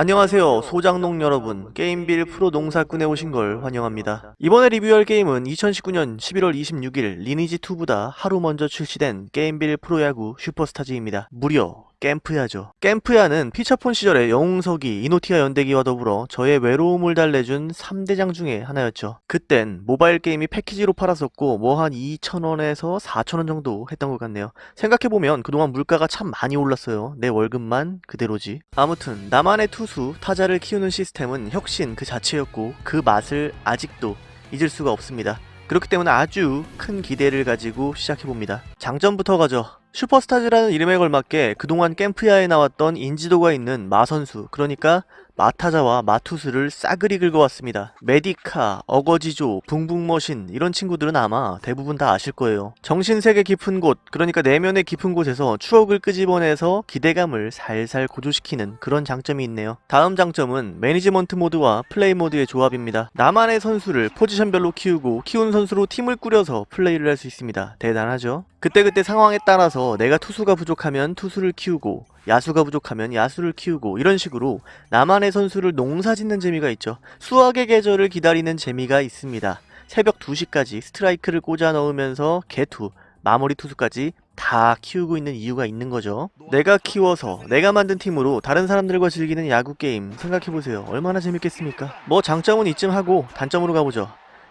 안녕하세요 소장농 여러분. 게임빌 프로 농사꾼에 오신 걸 환영합니다. 이번에 리뷰할 게임은 2019년 11월 26일 리니지2보다 하루 먼저 출시된 게임빌 프로야구 슈퍼스타즈입니다. 무려 캠프야죠. 캠프야는 피처폰 시절의 영웅석이 이노티아 연대기와 더불어 저의 외로움을 달래준 3대장 중에 하나였죠. 그땐 모바일 게임이 패키지로 팔았었고 뭐 한 2,000원에서 4,000원 정도 했던 것 같네요. 생각해보면 그동안 물가가 참 많이 올랐어요. 내 월급만 그대로지. 아무튼 나만의 투수, 타자를 키우는 시스템은 혁신 그 자체였고 그 맛을 아직도 잊을 수가 없습니다. 그렇기 때문에 아주 큰 기대를 가지고 시작해봅니다. 장점부터 가죠. 슈퍼스타즈라는 이름에 걸맞게 그동안 컴프야에 나왔던 인지도가 있는 마선수 그러니까 마타자와 마투수를 싸그리 긁어왔습니다. 메디카, 어거지조, 붕붕머신 이런 친구들은 아마 대부분 다 아실 거예요. 정신세계 깊은 곳 그러니까 내면의 깊은 곳에서 추억을 끄집어내서 기대감을 살살 고조시키는 그런 장점이 있네요. 다음 장점은 매니지먼트 모드와 플레이 모드의 조합입니다. 나만의 선수를 포지션별로 키우고 키운 선수로 팀을 꾸려서 플레이를 할 수 있습니다. 대단하죠? 그때그때 상황에 따라서 내가 투수가 부족하면 투수를 키우고 야수가 부족하면 야수를 키우고 이런 식으로 나만의 선수를 농사짓는 재미가 있죠. 수학의 계절을 기다리는 재미가 있습니다. 새벽 2시까지 스트라이크를 꽂아 넣으면서 개투, 마무리 투수까지 다 키우고 있는 이유가 있는 거죠. 내가 키워서 내가 만든 팀으로 다른 사람들과 즐기는 야구 게임 생각해보세요. 얼마나 재밌겠습니까? 뭐 장점은 이쯤 하고 단점으로 가보죠.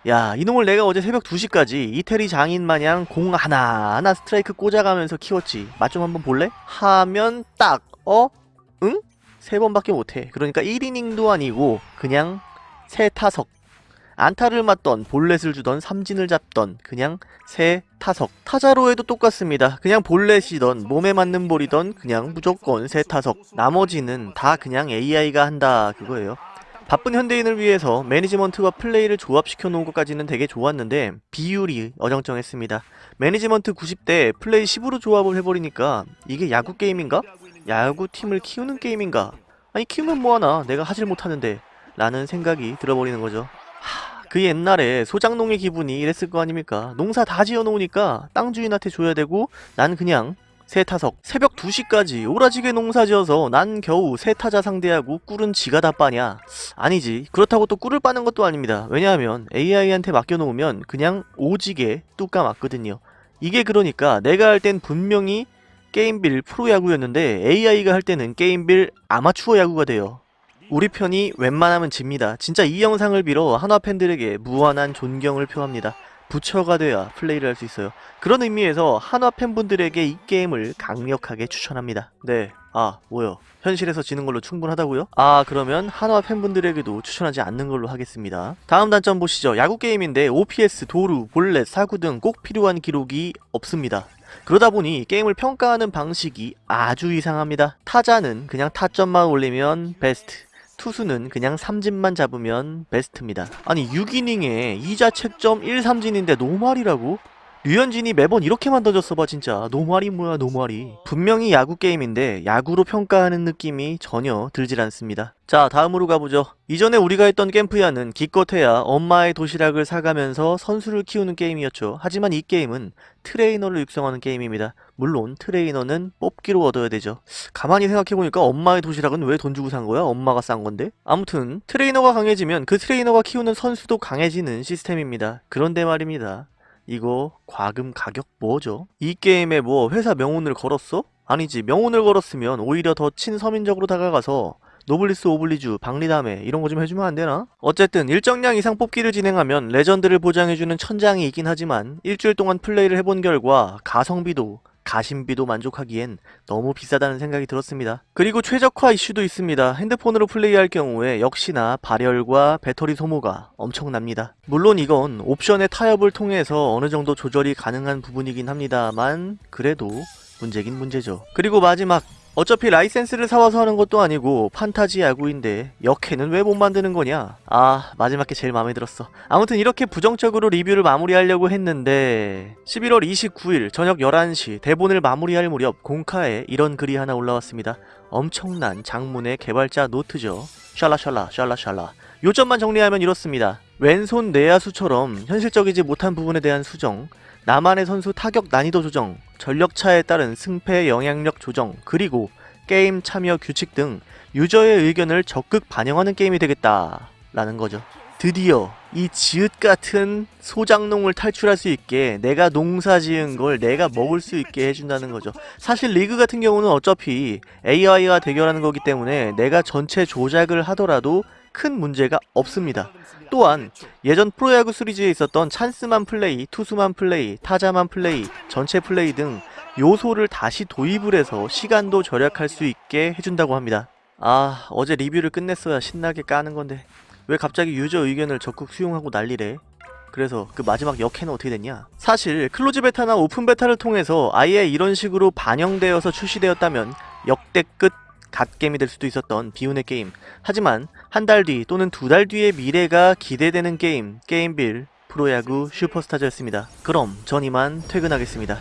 야 이놈을 내가 어제 새벽 2시까지 이태리 장인 마냥 공 하나하나 스트라이크 꽂아가면서 키웠지. 맛 좀 한번 볼래? 하면 딱 어? 응? 세 번밖에 못해. 그러니까 1이닝도 아니고 그냥 세 타석. 안타를 맞던 볼넷을 주던 삼진을 잡던 그냥 세 타석. 타자로 해도 똑같습니다. 그냥 볼넷이던 몸에 맞는 볼이던 그냥 무조건 세 타석. 나머지는 다 그냥 AI가 한다 그거예요 바쁜 현대인을 위해서 매니지먼트와 플레이를 조합시켜 놓은 것까지는 되게 좋았는데 비율이 어정쩡했습니다. 매니지먼트 90대 플레이 10으로 조합을 해버리니까 이게 야구 게임인가? 야구 팀을 키우는 게임인가? 아니 키우면 뭐하나 내가 하질 못하는데 라는 생각이 들어버리는 거죠. 하, 그 옛날에 소장농의 기분이 이랬을 거 아닙니까? 농사 다 지어놓으니까 땅 주인한테 줘야 되고 난 그냥 세 타석. 새벽 2시까지 오라지게 농사지어서 난 겨우 세 타자 상대하고 꿀은 지가 다 빠냐? 아니지. 그렇다고 또 꿀을 빠는 것도 아닙니다. 왜냐하면 AI한테 맡겨놓으면 그냥 오지게 뚜까 맞거든요. 이게 그러니까 내가 할 땐 분명히 게임빌 프로야구였는데 AI가 할 때는 게임빌 아마추어 야구가 돼요. 우리 편이 웬만하면 집니다. 진짜 이 영상을 빌어 한화 팬들에게 무한한 존경을 표합니다 부처가 돼야 플레이를 할 수 있어요. 그런 의미에서 한화 팬분들에게 이 게임을 강력하게 추천합니다. 네. 아, 뭐요? 현실에서 지는 걸로 충분하다고요? 아, 그러면 한화 팬분들에게도 추천하지 않는 걸로 하겠습니다. 다음 단점 보시죠. 야구 게임인데 OPS, 도루, 볼넷, 사구 등 꼭 필요한 기록이 없습니다. 그러다 보니 게임을 평가하는 방식이 아주 이상합니다. 타자는 그냥 타점만 올리면 베스트 투수는 그냥 삼진만 잡으면 베스트입니다. 아니 6이닝에 2자 책점 1삼진인데 노말이라고? 류현진이 매번 이렇게만 던졌어봐 진짜. 노말이 뭐야 노말이. 분명히 야구 게임인데 야구로 평가하는 느낌이 전혀 들질 않습니다. 자 다음으로 가보죠. 이전에 우리가 했던 캠프야는 기껏해야 엄마의 도시락을 사가면서 선수를 키우는 게임이었죠. 하지만 이 게임은 트레이너를 육성하는 게임입니다. 물론 트레이너는 뽑기로 얻어야 되죠. 가만히 생각해보니까 엄마의 도시락은 왜 돈 주고 산 거야? 엄마가 싼 건데? 아무튼 트레이너가 강해지면 그 트레이너가 키우는 선수도 강해지는 시스템입니다. 그런데 말입니다 이거 과금 가격 뭐죠? 이 게임에 뭐 회사 명운을 걸었어? 아니지 명운을 걸었으면 오히려 더 친서민적으로 다가가서 노블리스 오블리주, 박리다매 이런 거 좀 해주면 안 되나? 어쨌든 일정량 이상 뽑기를 진행하면 레전드를 보장해주는 천장이 있긴 하지만 일주일 동안 플레이를 해본 결과 가성비도 가심비도 만족하기엔 너무 비싸다는 생각이 들었습니다. 그리고 최적화 이슈도 있습니다. 핸드폰으로 플레이할 경우에 역시나 발열과 배터리 소모가 엄청납니다. 물론 이건 옵션의 타협을 통해서 어느 정도 조절이 가능한 부분이긴 합니다만 그래도 문제긴 문제죠. 그리고 마지막 어차피 라이센스를 사와서 하는 것도 아니고 판타지 야구인데 역해는 왜 못 만드는 거냐? 아 마지막 게 제일 마음에 들었어. 아무튼 이렇게 부정적으로 리뷰를 마무리하려고 했는데 11월 29일 저녁 11시 대본을 마무리할 무렵 공카에 이런 글이 하나 올라왔습니다. 엄청난 장문의 개발자 노트죠. 샬라샬라 샬라샬라. 요점만 정리하면 이렇습니다 왼손 내야수처럼 현실적이지 못한 부분에 대한 수정 나만의 선수 타격 난이도 조정, 전력차에 따른 승패 영향력 조정, 그리고 게임 참여 규칙 등 유저의 의견을 적극 반영하는 게임이 되겠다 라는 거죠. 드디어 이 지읒 같은 소장농을 탈출할 수 있게 내가 농사 지은 걸 내가 먹을 수 있게 해준다는 거죠. 사실 리그 같은 경우는 어차피 AI와 대결하는 거기 때문에 내가 전체 조작을 하더라도 큰 문제가 없습니다. 또한 예전 프로야구 시리즈에 있었던 찬스만 플레이, 투수만 플레이, 타자만 플레이, 전체 플레이 등 요소를 다시 도입을 해서 시간도 절약할 수 있게 해준다고 합니다. 아, 어제 리뷰를 끝냈어야 신나게 까는 건데 왜 갑자기 유저 의견을 적극 수용하고 난리래? 그래서 그 마지막 역해는 어떻게 됐냐? 사실 close beta나 open beta를 통해서 아예 이런 식으로 반영되어서 출시되었다면 역대급 갓겜이 될 수도 있었던 비운의 게임. 하지만 한 달 뒤 또는 두 달 뒤의 미래가 기대되는 게임 게임빌 프로야구 슈퍼스타즈였습니다. 그럼 전 이만 퇴근하겠습니다.